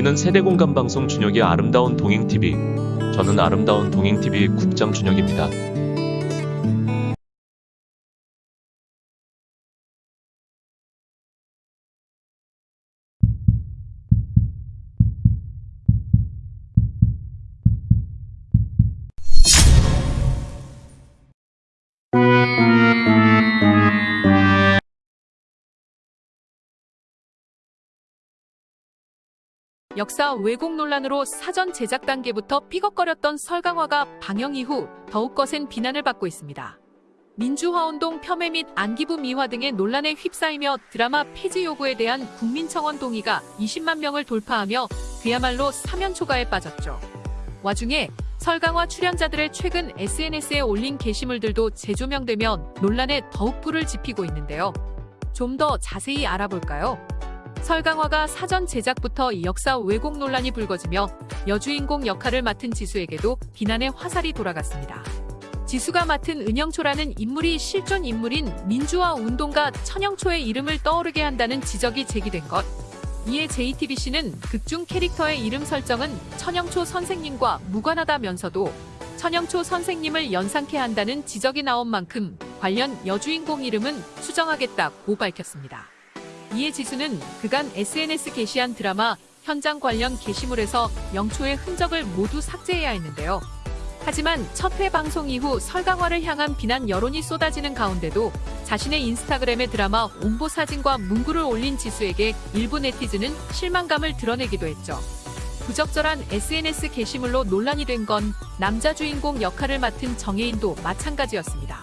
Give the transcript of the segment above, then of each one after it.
여기는 세대공감 방송 준혁의 아름다운 동행TV. 저는 아름다운 동행TV 국장 준혁입니다. 역사 왜곡 논란으로 사전 제작 단계부터 삐걱거렸던 설강화가 방영 이후 더욱 거센 비난을 받고 있습니다. 민주화 운동 폄훼 및 안기부 미화 등의 논란에 휩싸이며 드라마 폐지 요구에 대한 국민청원 동의가 20만 명을 돌파하며 그야말로 사면 초가에 빠졌죠. 와중에 설강화 출연자들의 최근 SNS에 올린 게시물들도 재조명되며 논란에 더욱 불을 지피고 있는데요. 좀 더 자세히 알아볼까요? 설강화가 사전 제작부터 역사 왜곡 논란이 불거지며 여주인공 역할을 맡은 지수에게도 비난의 화살이 돌아갔습니다. 지수가 맡은 은영초라는 인물이 실존 인물인 민주화 운동가 천영초의 이름을 떠오르게 한다는 지적이 제기된 것. 이에 JTBC는 극중 캐릭터의 이름 설정은 천영초 선생님과 무관하다면서도 천영초 선생님을 연상케 한다는 지적이 나온 만큼 관련 여주인공 이름은 수정하겠다고 밝혔습니다. 이에 지수는 그간 SNS 게시한 드라마 현장 관련 게시물에서 영초의 흔적을 모두 삭제해야 했는데요. 하지만 첫 회 방송 이후 설강화를 향한 비난 여론이 쏟아지는 가운데도 자신의 인스타그램에 드라마 홍보 사진과 문구를 올린 지수에게 일부 네티즌은 실망감을 드러내기도 했죠. 부적절한 SNS 게시물로 논란이 된 건 남자 주인공 역할을 맡은 정혜인도 마찬가지였습니다.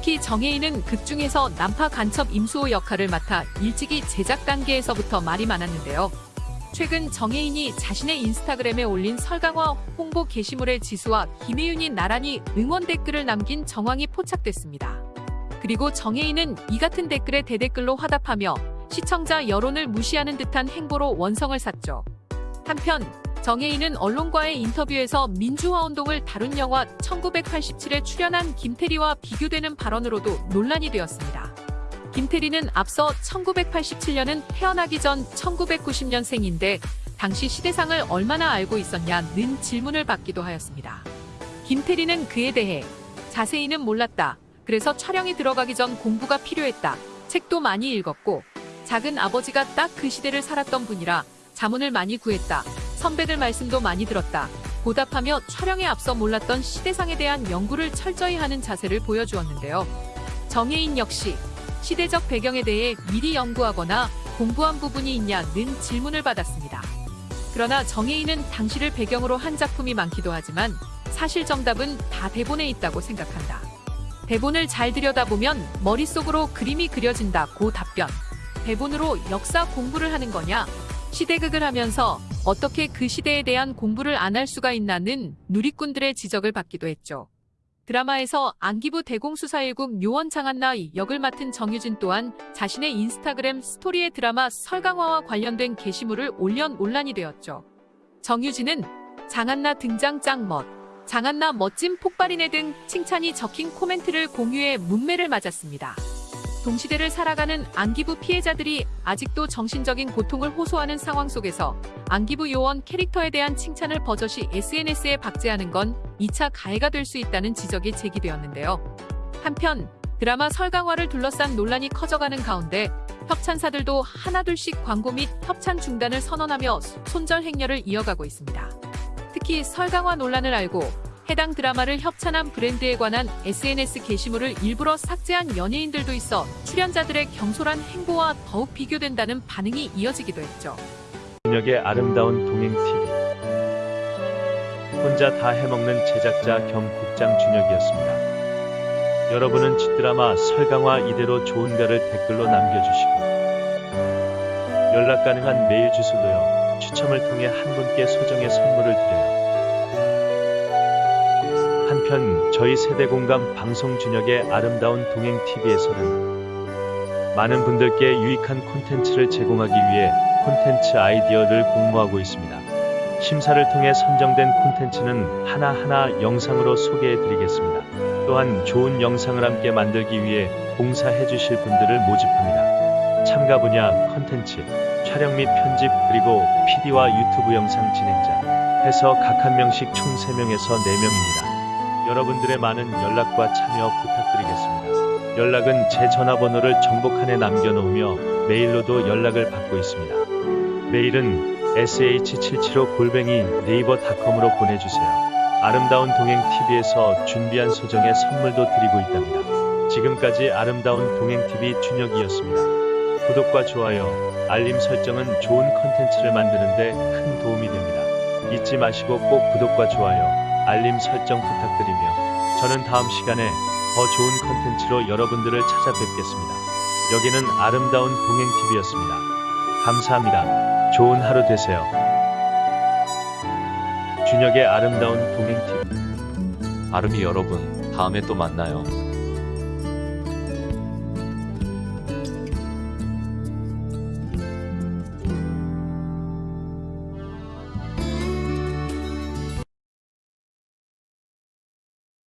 특히 정혜인은 극 중에서 난파 간첩 임수호 역할을 맡아 일찍이 제작 단계에서부터 말이 많았는데요. 최근 정혜인이 자신의 인스타그램에 올린 설강화 홍보 게시물에 지수와 김혜윤이 나란히 응원 댓글을 남긴 정황이 포착됐습니다. 그리고 정혜인은 이 같은 댓글에 대댓글로 화답하며 시청자 여론을 무시하는 듯한 행보로 원성을 샀죠. 한편 정혜인은 언론과의 인터뷰에서 민주화 운동을 다룬 영화 1987에 출연한 김태리와 비교되는 발언으로도 논란이 되었습니다. 김태리는 앞서 1987년은 태어나기 전 1990년생인데 당시 시대상을 얼마나 알고 있었냐는 질문을 받기도 하였습니다. 김태리는 그에 대해 자세히는 몰랐다. 그래서 촬영이 들어가기 전 공부가 필요했다. 책도 많이 읽었고 작은 아버지가 딱 그 시대를 살았던 분이라 자문을 많이 구했다. 선배들 말씀도 많이 들었다. 보답하며 촬영에 앞서 몰랐던 시대상에 대한 연구를 철저히 하는 자세를 보여주었는데요. 정혜인 역시 시대적 배경에 대해 미리 연구하거나 공부한 부분이 있냐는 질문을 받았습니다. 그러나 정혜인은 당시를 배경으로 한 작품이 많기도 하지만 사실 정답은 다 대본에 있다고 생각한다. 대본을 잘 들여다보면 머릿속으로 그림이 그려진다고 답변. 대본으로 역사 공부를 하는 거냐? 시대극을 하면서 어떻게 그 시대에 대한 공부를 안 할 수가 있나는 누리꾼들의 지적을 받기도 했죠. 드라마에서 안기부 대공수사1국 묘원 장한나 역을 맡은 정유진 또한 자신의 인스타그램 스토리에 드라마 설강화와 관련된 게시물을 올려 논란이 되었죠. 정유진은 장한나 등장 짱멋, 장한나 멋진 폭발이네 등 칭찬이 적힌 코멘트를 공유해 문매를 맞았습니다. 동시대를 살아가는 안기부 피해자들이 아직도 정신적인 고통을 호소하는 상황 속에서 안기부 요원 캐릭터에 대한 칭찬을 버젓이 SNS에 박제하는 건 2차 가해가 될 수 있다는 지적이 제기되었는데요. 한편 드라마 설강화를 둘러싼 논란이 커져가는 가운데 협찬사들도 하나둘씩 광고 및 협찬 중단을 선언하며 손절 행렬을 이어가고 있습니다. 특히 설강화 논란을 알고 해당 드라마를 협찬한 브랜드에 관한 SNS 게시물을 일부러 삭제한 연예인들도 있어 출연자들의 경솔한 행보와 더욱 비교된다는 반응이 이어지기도 했죠. 준혁의 아름다운 동행 TV 혼자 다 해먹는 제작자 겸 국장 준혁이었습니다. 여러분은 쥐드라마 설강화 이대로 좋은가를 댓글로 남겨주시고 연락 가능한 메일 주소도요. 추첨을 통해 한 분께 소정의 선물을 드려요. 한편 저희 세대 공감 방송 준혁의 아름다운 동행 TV에서는 많은 분들께 유익한 콘텐츠를 제공하기 위해 콘텐츠 아이디어를 공모하고 있습니다. 심사를 통해 선정된 콘텐츠는 하나하나 영상으로 소개해 드리겠습니다. 또한 좋은 영상을 함께 만들기 위해 봉사해 주실 분들을 모집합니다. 참가 분야, 콘텐츠, 촬영 및 편집 그리고 PD와 유튜브 영상 진행자 해서 각 한 명씩 총 3명에서 4명입니다. 여러분들의 많은 연락과 참여 부탁드리겠습니다. 연락은 제 전화번호를 정보칸에 남겨놓으며 메일로도 연락을 받고 있습니다. 메일은 sh775 골뱅이 네이버닷컴으로 보내주세요. 아름다운 동행 TV에서 준비한 소정의 선물도 드리고 있답니다. 지금까지 아름다운 동행 TV 준혁이었습니다. 구독과 좋아요, 알림 설정은 좋은 컨텐츠를 만드는데 큰 도움이 됩니다. 잊지 마시고 꼭 구독과 좋아요, 알림 설정 부탁드리며 저는 다음 시간에 더 좋은 컨텐츠로 여러분들을 찾아뵙겠습니다. 여기는 아름다운 동행 TV였습니다. 감사합니다. 좋은 하루 되세요. 준혁의 아름다운 동행 TV. 아름이 여러분, 다음에 또 만나요.